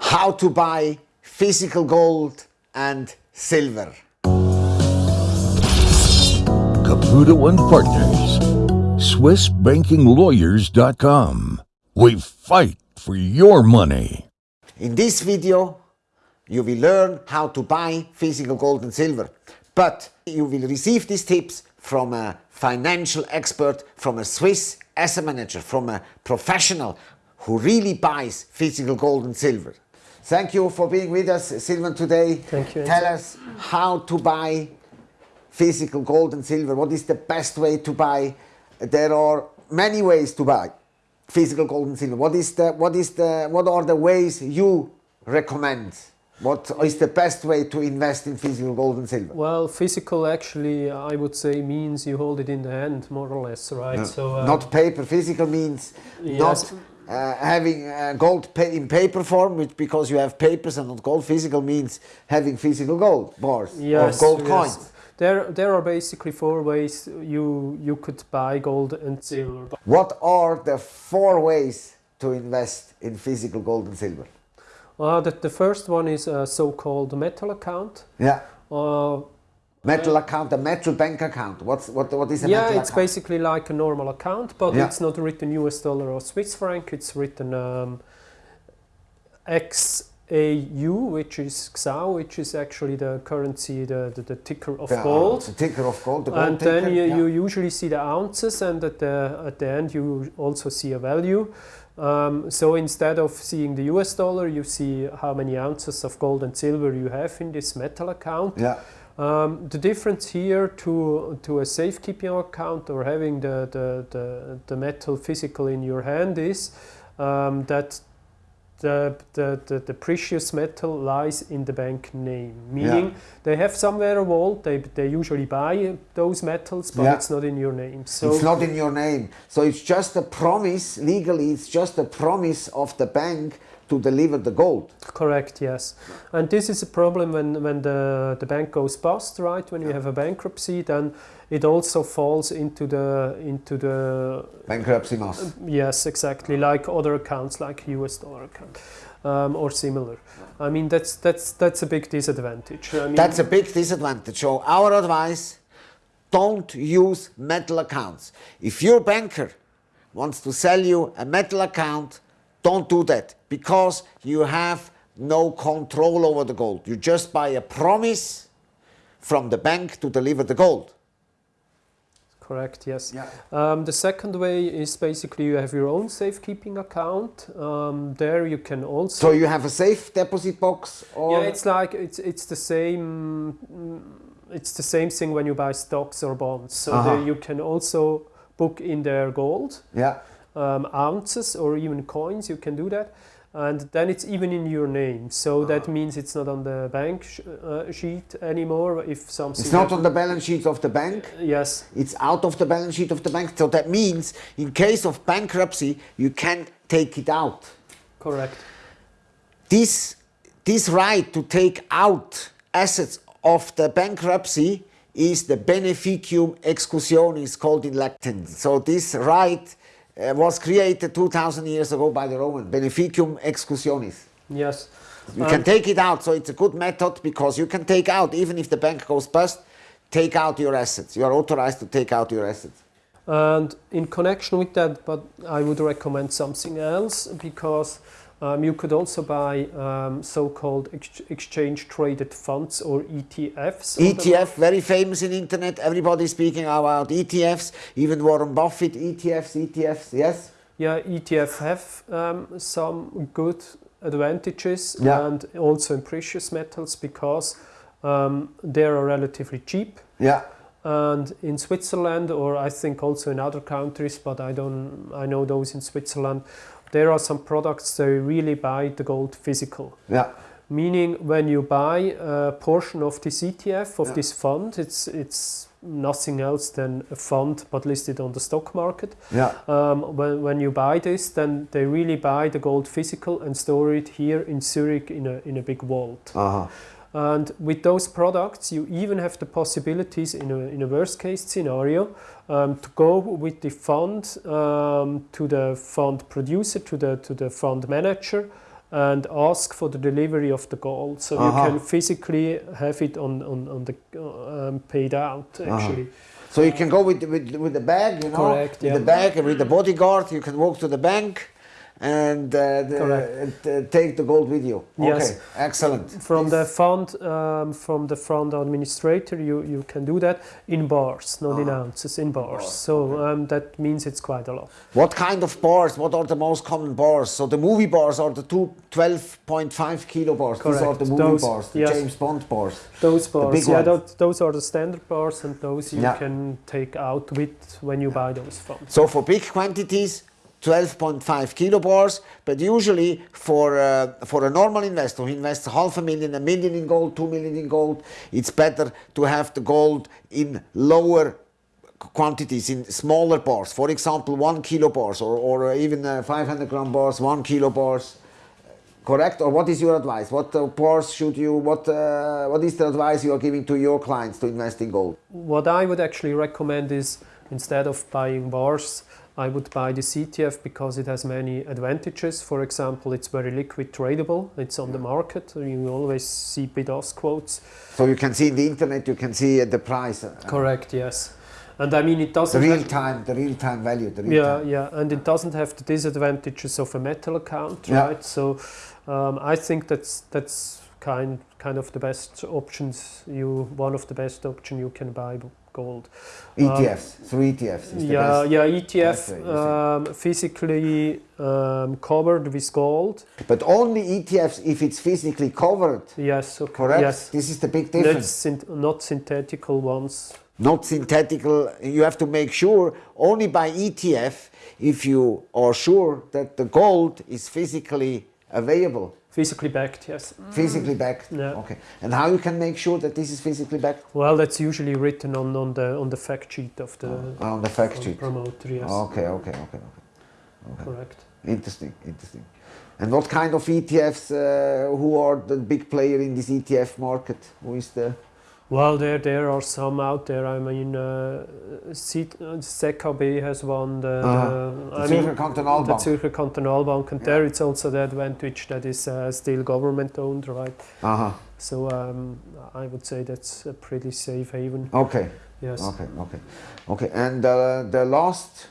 how to buy physical gold and silver. Caputo and Partners, SwissBankingLawyers.com. We fight for your money. In this video, you will learn how to buy physical gold and silver. But you will receive these tips from a financial expert, from a Swiss asset manager, from a professional who really buys physical gold and silver. Thank you for being with us, Silvan, today. Thank you. Tell us how to buy physical gold and silver. What is the best way to buy? There are many ways to buy physical gold and silver. What is the what is the what are the ways you recommend? What is the best way to invest in physical gold and silver? Well, physical actually, I would say, means you hold it in the hand, more or less, right? So uh, not paper. Physical means yes. not uh, having uh, gold in paper form, which because you have papers and not gold. Physical means having physical gold bars yes, or gold yes. coins. There, there are basically four ways you you could buy gold and silver. What are the four ways to invest in physical gold and silver? Uh, the, the first one is a so-called metal account. Yeah. Uh, metal account, a metal bank account. What's what? What is a yeah, metal it's account? basically like a normal account, but Yeah. it's not written US dollar or Swiss franc. It's written um, XAU, which is XAU, which is actually the currency, the, the, the ticker of Yeah, gold. The ticker of gold. The gold and ticker. then you, yeah. you usually see the ounces and at the, at the end you also see a value. Um, so instead of seeing the US dollar, you see how many ounces of gold and silver you have in this metal account. Yeah. Um, the difference here to, to a safekeeping account or having the, the, the, the metal physical in your hand is um, that the, the, the, the precious metal lies in the bank name, meaning Yeah. they have somewhere a vault, they, they usually buy those metals, but Yeah. it's not in your name. So it's not in your name. So it's just a promise, legally, it's just a promise of the bank to deliver the gold. Correct, yes. And this is a problem when, when the, the bank goes bust, right? When you have a bankruptcy, then it also falls into the into the Bankruptcy must. yes, exactly, like other accounts, like US dollar account um, or similar. I mean, that's that's that's a big disadvantage. I mean, That's a big disadvantage. So our advice, don't use metal accounts. If your banker wants to sell you a metal account, don't do that because you have no control over the gold. You just buy a promise from the bank to deliver the gold. correct, yes. Yeah. Um, the second way is basically you have your own safekeeping account. Um, there you can also So you have a safe deposit box or Yeah, it's like it's it's the same. It's the same thing when you buy stocks or bonds. So Uh-huh. there you can also book in their gold yeah. Um, ounces or even coins. You can do that, and then it's even in your name. So that Uh-huh. means it's not on the bank sh- uh, sheet anymore. If something It's not on the balance sheet of the bank. yes, It's out of the balance sheet of the bank. So that means in case of bankruptcy, you can take it out. correct. This, this right to take out assets of the bankruptcy is the beneficium exclusionis called in Latin. So this right uh, was created 2000 years ago by the Roman, beneficium exclusionis. Yes. You Um, can take it out, so it's a good method because you can take out, even if the bank goes bust, take out your assets. You are authorized to take out your assets. And in connection with that, but I would recommend something else because um, you could also buy um, so-called ex- exchange-traded funds or ETFs. ETF, very famous in internet. Everybody's speaking about ETFs. Even Warren Buffett, ETFs, ETFs. Yes. Yeah, ETF have um, some good advantages Yeah. and also in precious metals because um, they are relatively cheap. Yeah. And in Switzerland, or I think also in other countries, but I don't, I know those in Switzerland, there are some products they really buy the gold physical. Yeah. Meaning, when you buy a portion of this ETF of Yeah. this fund, it's it's nothing else than a fund but listed on the stock market. Yeah. Um, when, when you buy this, then they really buy the gold physical and store it here in Zurich in a, in a big vault. Uh-huh. And with those products, you even have the possibilities in a, in a worst case scenario um, to go with the fund um, to the fund producer, to the, to the fund manager, and ask for the delivery of the gold. So Uh-huh. you can physically have it on, on, on the uh, um, paid out actually. So you can go with, with, with the bag, you know, Correct, with yeah. the bag and with the bodyguard. You can walk to the bank and, uh, the, and, uh, take the gold with you. Yes. Okay, excellent. From the fund, um, from the fund administrator, you, you can do that in bars, not in Ah. ounces, in bars. So um, that means it's quite a lot. What kind of bars? What are the most common bars? So the movie bars are the two 12.5 kilo bars. Correct. These are the movie Those- bars, the yes. James Bond bars. Those bars, yeah, those, those are the standard bars, and those you Yeah. can take out with when you buy those funds. So for big quantities, 12.5 kilo bars, but usually for uh, for a normal investor who invests half a million, a million in gold, two million in gold, it's better to have the gold in lower quantities, in smaller bars. For example, one kilo bars or, or even uh, 500 gram bars, one kilo bars. Correct? Or what is your advice? What uh, bars should you? What uh, what is the advice you are giving to your clients to invest in gold? What I would actually recommend is instead of buying bars, I would buy the ETF because it has many advantages. For example, it's very liquid tradable. It's on the market. You always see bid-ask quotes. So you can see in the internet, you can see the price. Correct. Yes. And I mean, it doesn't. the real time, the real time value, the real yeah, time. yeah, and it doesn't have the disadvantages of a metal account, Yeah. right? So, um, I think that's that's kind kind of the best options. You one of the best option you can buy gold. ETFs, through ETFs. Yeah, yeah, ETF way, you think? um, physically um, covered with gold. But only ETFs if it's physically covered. Yes, okay. Correct? Yes, This is the big difference. not synthetical ones. Not synthetical. You have to make sure only by ETF if you are sure that the gold is physically available, Physically backed, yes. physically backed. Yeah. Okay. And how you can make sure that this is physically backed? Well, that's usually written on, on the on the fact sheet of the On the fact sheet. promoter. Yes, Okay, okay, okay, okay. correct. Interesting, interesting. And what kind of ETFs? Uh, who are the big player in this ETF market? Who is the? Well, there there are some out there. I mean, uh, uh, ZKB has one. The, Uh-huh. the, The Zürcher Kantonalbank. the Zürcher Kantonalbank, and there it's also the advantage that is uh, still government owned, right? Uh-huh. So um, I would say that's a pretty safe haven. Okay, Yes. okay, okay, okay. And uh, the last,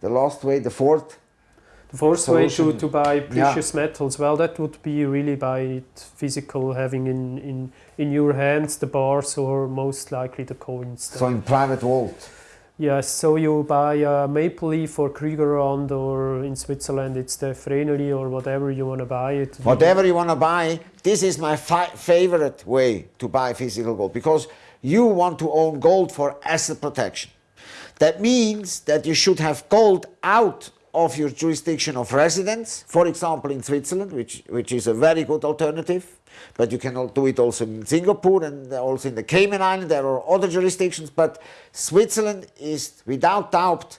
the last way, the fourth. The fourth way to, to buy precious metals, well, that would be really by it physical, having in, in, in your hands the bars or most likely the coins. So in private vault. Yes, so you buy a Maple Leaf or Krügerrand or in Switzerland it's the Vreneli or whatever you want to buy it. Whatever you want to buy, this is my fi- favorite way to buy physical gold because you want to own gold for asset protection. That means that you should have gold out of your jurisdiction of residence, for example in Switzerland, which, which is a very good alternative, but you can do it also in Singapore and also in the Cayman Islands. There are other jurisdictions, but Switzerland is without doubt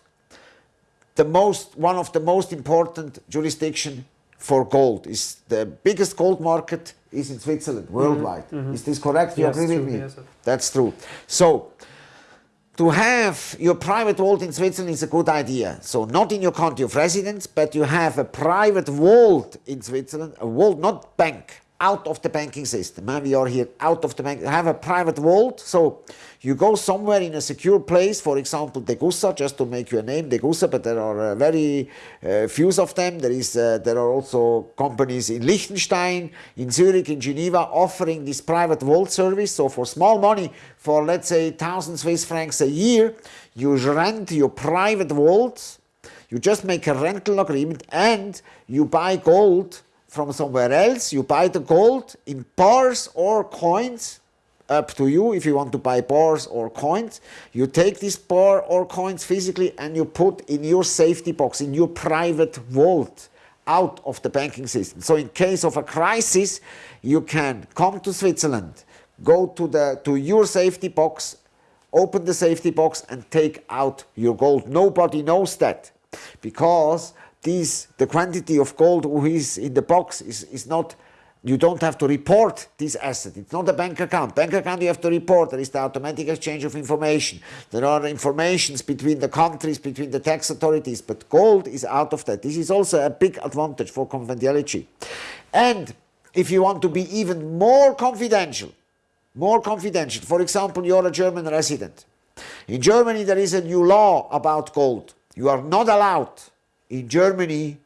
the most one of the most important jurisdiction for gold is the biggest gold market is in Switzerland worldwide. Mm-hmm. Mm-hmm. Is this correct? You agree with me? yes. That's true. So to have your private vault in Switzerland is a good idea. So not in your country of residence, but you have a private vault in Switzerland, a vault, not bank, out of the banking system. huh? We are here out of the bank. Have a private vault. So you go somewhere in a secure place, for example, Degussa, just to make you a name, Degussa, but there are uh, very uh, few of them. There is, uh, there are also companies in Liechtenstein, in Zurich, in Geneva, offering this private vault service. So for small money, for let's say 1,000 Swiss francs a year, you rent your private vault, you just make a rental agreement and you buy gold from somewhere else. You buy the gold in bars or coins, up to you if you want to buy bars or coins. You take this bar or coins physically and you put in your safety box, in your private vault out of the banking system. So in case of a crisis, you can come to Switzerland, go to the to your safety box, open the safety box and take out your gold. Nobody knows that because these the quantity of gold who is in the box is, is not you don't have to report this asset. It's not a bank account. Bank account you have to report. There is the automatic exchange of information. There are informations between the countries, between the tax authorities, but gold is out of that. This is also a big advantage for confidentiality. And if you want to be even more confidential, more confidential, for example, you're a German resident. In Germany, there is a new law about gold. You are not allowed in Germany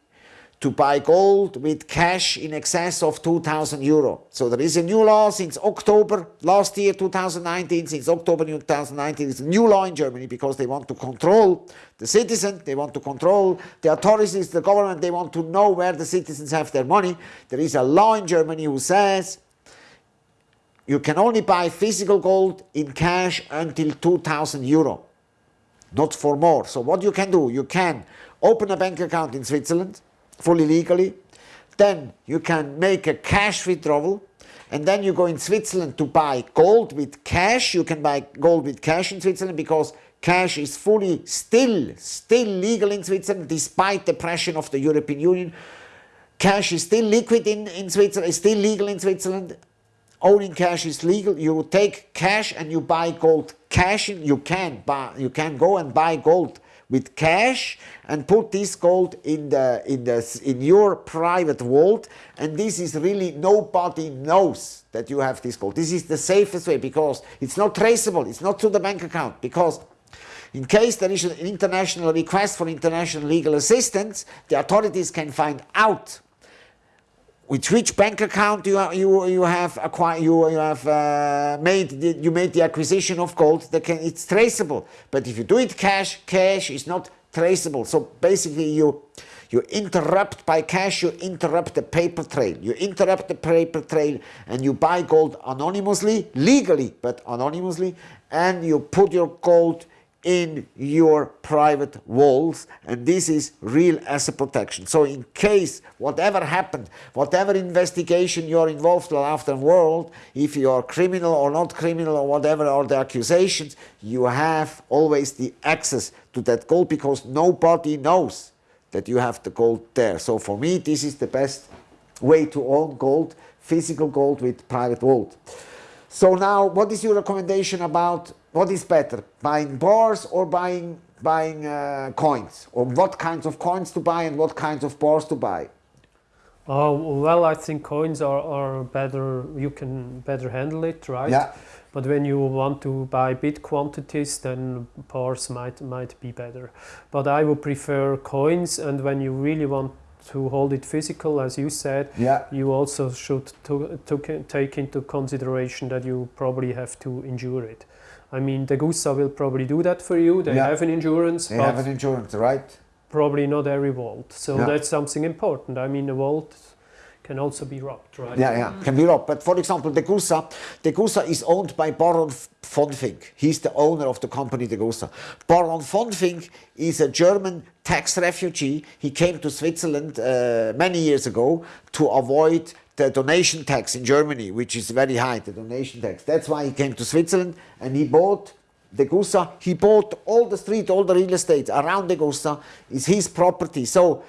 to buy gold with cash in excess of 2000 euro. So there is a new law since October last year 2019, since October 2019 it's a new law in Germany because they want to control the citizen, they want to control the authorities, the government, they want to know where the citizens have their money. There is a law in Germany who says you can only buy physical gold in cash until 2000 euro, not for more. So what you can do, you can open a bank account in Switzerland, fully legally. Then you can make a cash withdrawal and then you go in Switzerland to buy gold with cash. You can buy gold with cash in Switzerland because cash is fully still, still legal in Switzerland despite the pressure of the European Union. Cash is still liquid in, in Switzerland, is still legal in Switzerland. Owning cash is legal. You take cash and you buy gold cash. In, You can buy, you can go and buy gold with cash and put this gold in the in the in your private vault. And this is really nobody knows that you have this gold. This is the safest way because it's not traceable. It's not to the bank account because in case there is an international request for international legal assistance the authorities can find out with which bank account you you you have acquired you you have uh, made the, you made the acquisition of gold that can it's traceable. But if you do it cash cash is not traceable. So basically you you interrupt by cash you interrupt the paper trail. You interrupt the paper trail and you buy gold anonymously legally but anonymously and you put your gold in your private walls and this is real asset protection. So in case whatever happened, whatever investigation you're involved in after world, if you're criminal or not criminal or whatever are the accusations, you have always the access to that gold because nobody knows that you have the gold there. So for me this is the best way to own gold, physical gold with private vault. So now what is your recommendation about what is better, buying bars or buying buying uh, coins, or what kinds of coins to buy and what kinds of bars to buy? Oh well, I think coins are, are better. You can better handle it, right? Yeah. But when you want to buy big quantities, then bars might might be better. But I would prefer coins, and when you really want to hold it physical, as you said, yeah. you also should to, to take into consideration that you probably have to endure it. I mean, Degussa will probably do that for you. They Yeah. have an insurance, They have an insurance, right? probably not every vault. So Yeah. that's something important. I mean, a vault can also be robbed, right? Yeah, yeah, can be robbed. But for example, Degussa, Degussa is owned by Baron von Finck. He's the owner of the company Degussa. Baron von Finck is a German tax refugee. He came to Switzerland uh, many years ago to avoid the donation tax in Germany, which is very high, the donation tax. That's why he came to Switzerland and he bought Degussa. He bought all the street, all the real estate around Degussa is his property. So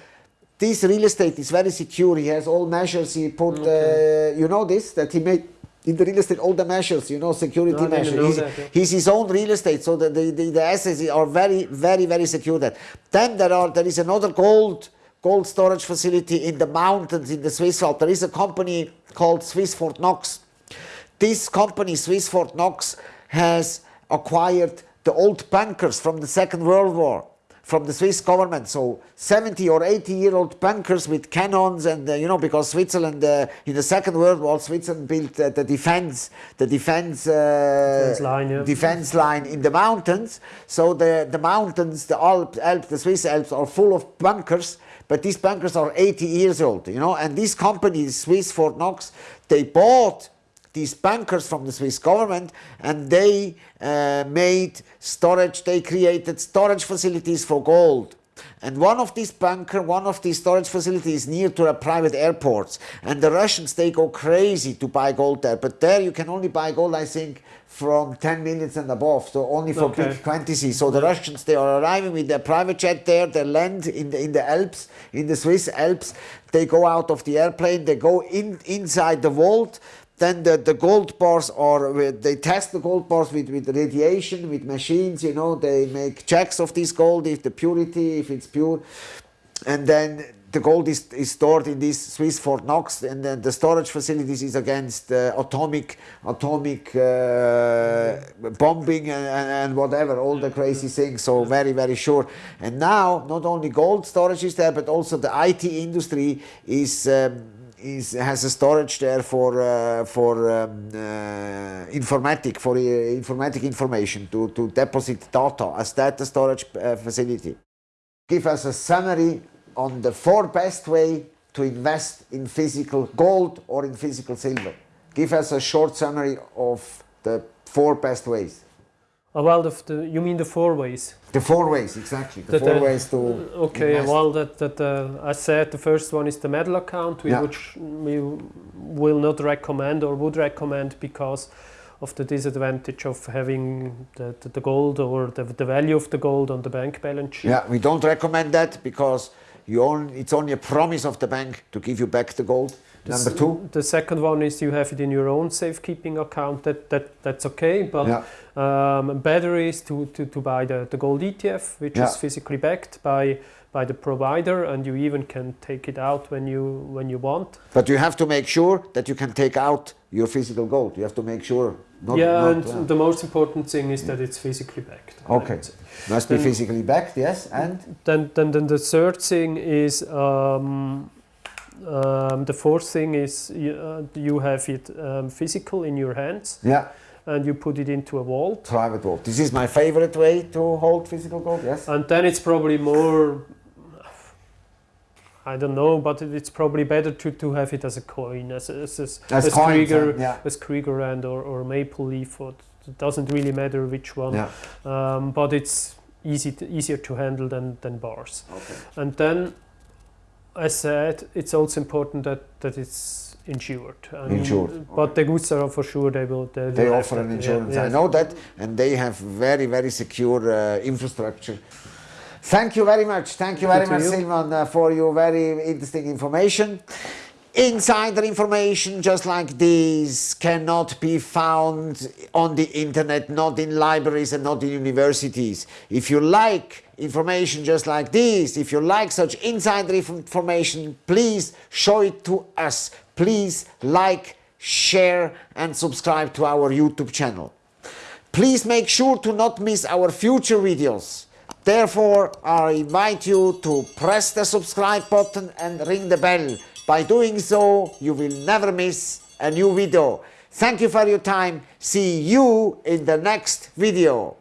this real estate is very secure. He has all measures. He put, uh, you know this, that he made in the real estate all the measures, you know, security No, measures. know He's, that, yeah. he's his own real estate, so the, the, the, the assets are very, very, very secure. That then there are there is another gold gold storage facility in the mountains in the Swiss Alps. There is a company called Swiss Fort Knox. This company, Swiss Fort Knox, has acquired the old bunkers from the Second World War from the Swiss government. So 70 or 80 year old bunkers with cannons and uh, you know because Switzerland uh, in the Second World War Switzerland built uh, the defense the defense uh, Defense line, yeah. defense line in the mountains. So the the mountains the Alps, Alps the Swiss Alps are full of bunkers but these bankers are 80 years old you know and these companies, Swiss Fort Knox they bought these bankers from the Swiss government and they uh, made storage, they created storage facilities for gold. And one of these bunker, one of these storage facilities near to a private airport. And the Russians, they go crazy to buy gold there. But there you can only buy gold, I think, from 10 minutes and above, so only for Okay. big quantities. So the Russians, they are arriving with their private jet there, they land in the, in the Alps, in the Swiss Alps. They go out of the airplane, they go in inside the vault, then the, the gold bars are, they test the gold bars with, with radiation, with machines, you know, they make checks of this gold, if the purity, if it's pure. And then the gold is, is stored in this Swiss Fort Knox, and then the storage facilities is against uh, atomic atomic uh, bombing and, and, whatever, all the crazy things. So very very sure. And now not only gold storage is there, but also the IT industry is. Um, is, has a storage there for uh, for um, uh, informatic for uh, informatic information to, to deposit data as data storage uh, facility give us a summary on the four best way to invest in physical gold or in physical silver. Give us a short summary of the four best ways. Well, the, you mean the four ways? The four ways, exactly. The That, four uh, ways to Okay, invest. well, that, that uh, I said the first one is the metal account, Yeah. which we will not recommend or would recommend because of the disadvantage of having the, the, the gold or the, the value of the gold on the bank balance sheet. Yeah, we don't recommend that because you only, it's only a promise of the bank to give you back the gold. The Number two, The second one is you have it in your own safekeeping account. That, that that's okay, but yeah, um, better is to, to, to buy the, the gold ETF, which Yeah. is physically backed by by the provider, and you even can take it out when you when you want. but you have to make sure that you can take out your physical gold. You have to make sure. Not, yeah, not- and yeah. the most important thing is that it's physically backed. Okay. must be physically backed. Yes, and Then, then, then the third thing is um, um, the fourth thing is you, uh, you have it um, physical in your hands yeah. and you put it into a vault. private vault. This is my favorite way to hold physical gold. Yes. And then it's probably more. I don't know, but it's probably better to, to have it as a coin, as as as, As as coins, Krieger, huh? Yeah. as Krügerrand or, or Maple Leaf. Or it doesn't really matter which one, Yeah. um, but it's easy to, easier to handle than, than bars. Okay. And then, I said, it's also important that, that it's insured. I mean, Insured, But Degussa for sure they will. They, They will offer an yeah, insurance. I know that, and they have very very secure uh, infrastructure. Thank you very much. Thank you very much, you. Silvan, uh, for your very interesting information. Insider information just like this cannot be found on the internet, not in libraries and not in universities. If you like information just like this, if you like such insider information, please show it to us. Please like, share, and subscribe to our YouTube channel. Please make sure to not miss our future videos. Therefore, I invite you to press the subscribe button and ring the bell. By doing so, you will never miss a new video. Thank you for your time. See you in the next video.